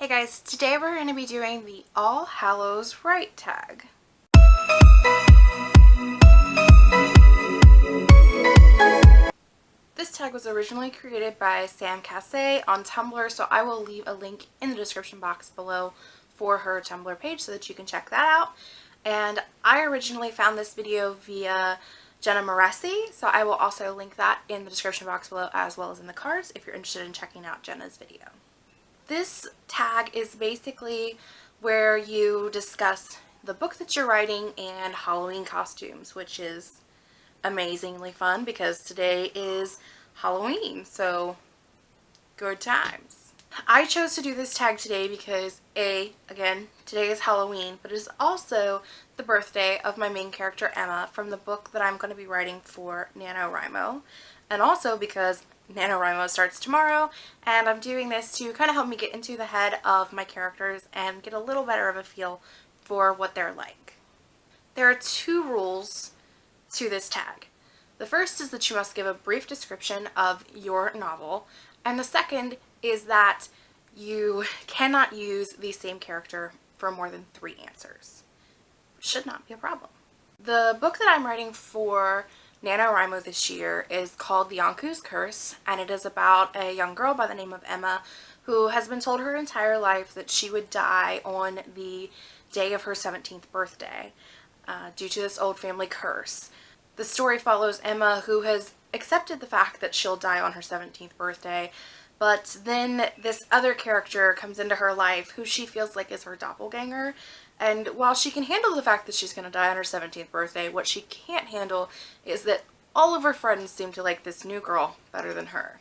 Hey guys, today we're going to be doing the All Hallows Write tag. This tag was originally created by Sam Cassay on Tumblr, so I will leave a link in the description box below for her Tumblr page so that you can check that out. And I originally found this video via Jenna Moreci, so I will also link that in the description box below as well as in the cards if you're interested in checking out Jenna's video. This tag is basically where you discuss the book that you're writing and Halloween costumes, which is amazingly fun because today is Halloween, so good times. I chose to do this tag today because A, again, today is Halloween, but it is also the birthday of my main character Emma from the book that I'm going to be writing for NaNoWriMo, and also because NaNoWriMo starts tomorrow, and I'm doing this to kind of help me get into the head of my characters and get a little better of a feel for what they're like. There are two rules to this tag. The first is that you must give a brief description of your novel, and the second is that you cannot use the same character for more than three answers. Should not be a problem. The book that I'm writing for NaNoWriMo this year is called The Yonku's Curse, and it is about a young girl by the name of Emma who has been told her entire life that she would die on the day of her 17th birthday uh, due to this old family curse. The story follows Emma who has accepted the fact that she'll die on her 17th birthday but then this other character comes into her life who she feels like is her doppelganger and while she can handle the fact that she's going to die on her 17th birthday, what she can't handle is that all of her friends seem to like this new girl better than her.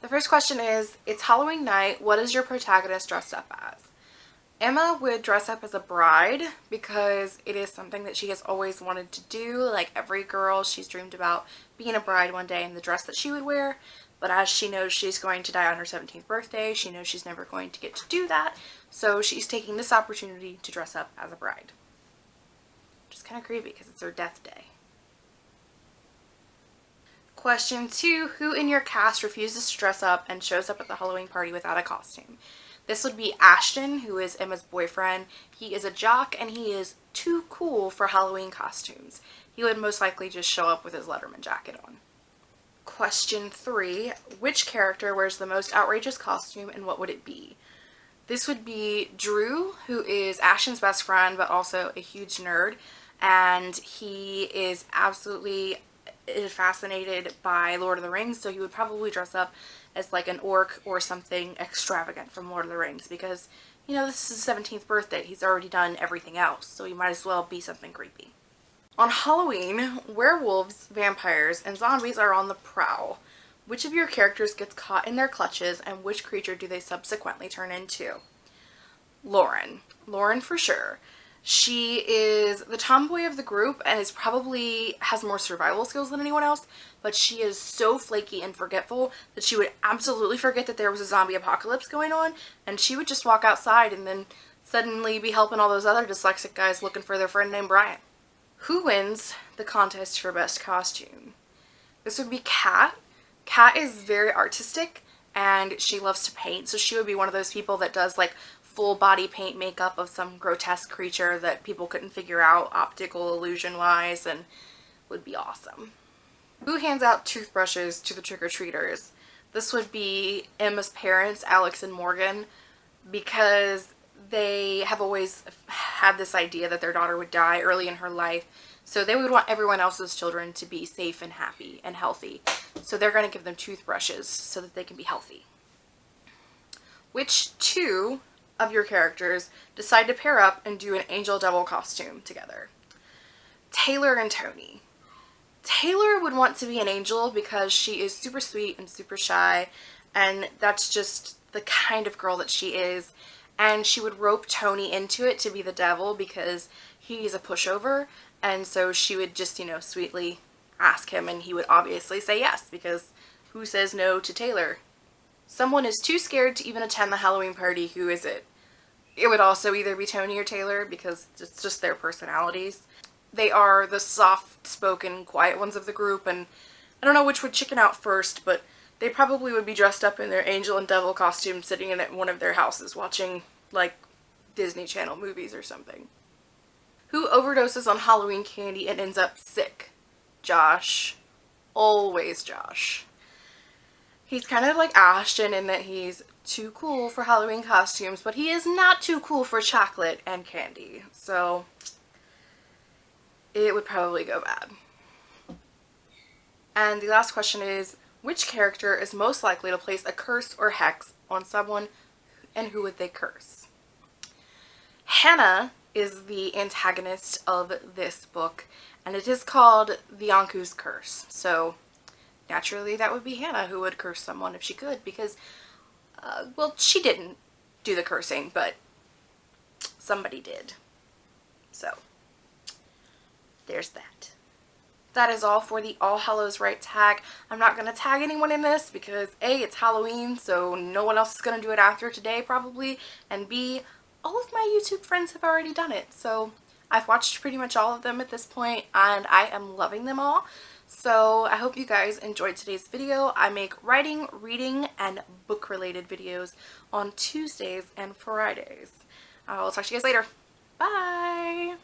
The first question is, it's Halloween night, what is your protagonist dressed up as? Emma would dress up as a bride because it is something that she has always wanted to do. Like every girl, she's dreamed about being a bride one day in the dress that she would wear. But as she knows she's going to die on her 17th birthday, she knows she's never going to get to do that. So she's taking this opportunity to dress up as a bride. Which is kind of creepy because it's her death day. Question two, who in your cast refuses to dress up and shows up at the Halloween party without a costume? This would be Ashton, who is Emma's boyfriend. He is a jock and he is too cool for Halloween costumes. He would most likely just show up with his Letterman jacket on. Question three, which character wears the most outrageous costume and what would it be? This would be Drew, who is Ashton's best friend but also a huge nerd and he is absolutely fascinated by Lord of the Rings so he would probably dress up as like an orc or something extravagant from Lord of the Rings because, you know, this is his 17th birthday. He's already done everything else, so he might as well be something creepy. On Halloween, werewolves, vampires, and zombies are on the prowl. Which of your characters gets caught in their clutches and which creature do they subsequently turn into? Lauren. Lauren for sure. She is the tomboy of the group and is probably has more survival skills than anyone else, but she is so flaky and forgetful that she would absolutely forget that there was a zombie apocalypse going on and she would just walk outside and then suddenly be helping all those other dyslexic guys looking for their friend named Brian. Who wins the contest for best costume? This would be Kat. Kat is very artistic and she loves to paint so she would be one of those people that does like full body paint makeup of some grotesque creature that people couldn't figure out optical illusion wise and would be awesome. Who hands out toothbrushes to the trick-or-treaters? This would be Emma's parents, Alex and Morgan, because they have always had this idea that their daughter would die early in her life. So they would want everyone else's children to be safe and happy and healthy. So they're going to give them toothbrushes so that they can be healthy. Which two of your characters decide to pair up and do an angel devil costume together. Taylor and Tony. Taylor would want to be an angel because she is super sweet and super shy and that's just the kind of girl that she is and she would rope Tony into it to be the devil because he's a pushover and so she would just you know sweetly ask him and he would obviously say yes because who says no to Taylor? Someone is too scared to even attend the Halloween party, who is it? It would also either be Tony or Taylor because it's just their personalities. They are the soft-spoken, quiet ones of the group, and I don't know which would chicken out first, but they probably would be dressed up in their angel and devil costumes sitting in one of their houses watching like Disney Channel movies or something. Who overdoses on Halloween candy and ends up sick? Josh. Always Josh. He's kind of like Ashton in that he's too cool for Halloween costumes, but he is not too cool for chocolate and candy. So it would probably go bad. And the last question is, which character is most likely to place a curse or hex on someone and who would they curse? Hannah is the antagonist of this book and it is called the Yonku's Curse. So naturally that would be Hannah who would curse someone if she could because, uh, well, she didn't do the cursing, but somebody did. So there's that. That is all for the All Hallows Write tag. I'm not going to tag anyone in this because A, it's Halloween, so no one else is going to do it after today probably, and B, all of my YouTube friends have already done it. So I've watched pretty much all of them at this point and I am loving them all. So I hope you guys enjoyed today's video. I make writing, reading, and book related videos on Tuesdays and Fridays. I will talk to you guys later. Bye!